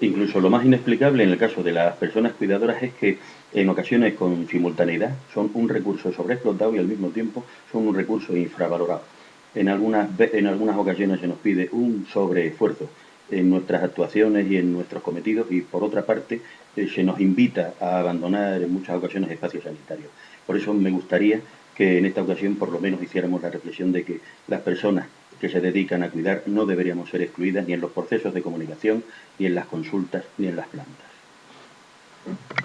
Incluso lo más inexplicable en el caso de las personas cuidadoras es que en ocasiones con simultaneidad son un recurso sobreexplotado y al mismo tiempo son un recurso infravalorado. En algunas, en algunas ocasiones se nos pide un sobreesfuerzo en nuestras actuaciones y en nuestros cometidos y por otra parte eh, se nos invita a abandonar en muchas ocasiones espacios sanitarios. Por eso me gustaría que en esta ocasión por lo menos hiciéramos la reflexión de que las personas que se dedican a cuidar no deberíamos ser excluidas ni en los procesos de comunicación, ni en las consultas, ni en las plantas.